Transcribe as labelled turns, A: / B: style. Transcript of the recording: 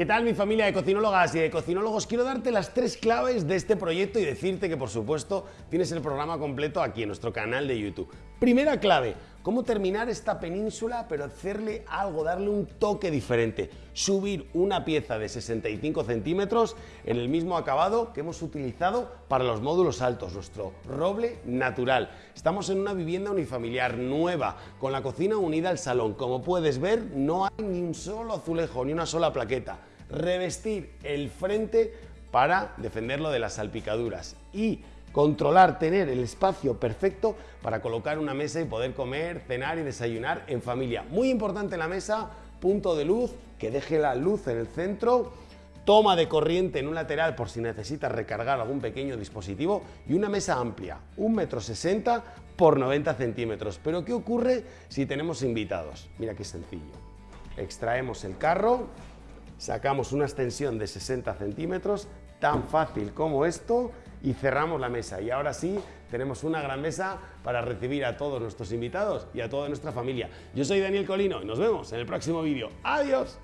A: ¿Qué tal mi familia de cocinólogas y de cocinólogos? Quiero darte las tres claves de este proyecto y decirte que por supuesto tienes el programa completo aquí en nuestro canal de YouTube. Primera clave, cómo terminar esta península pero hacerle algo, darle un toque diferente. Subir una pieza de 65 centímetros en el mismo acabado que hemos utilizado para los módulos altos, nuestro roble natural. Estamos en una vivienda unifamiliar nueva, con la cocina unida al salón. Como puedes ver, no hay ni un solo azulejo, ni una sola plaqueta revestir el frente para defenderlo de las salpicaduras y controlar, tener el espacio perfecto para colocar una mesa y poder comer, cenar y desayunar en familia. Muy importante la mesa, punto de luz, que deje la luz en el centro, toma de corriente en un lateral por si necesitas recargar algún pequeño dispositivo y una mesa amplia, 1,60 m por 90 centímetros. Pero ¿qué ocurre si tenemos invitados? Mira qué sencillo. Extraemos el carro, sacamos una extensión de 60 centímetros, tan fácil como esto, y cerramos la mesa. Y ahora sí, tenemos una gran mesa para recibir a todos nuestros invitados y a toda nuestra familia. Yo soy Daniel Colino y nos vemos en el próximo vídeo. ¡Adiós!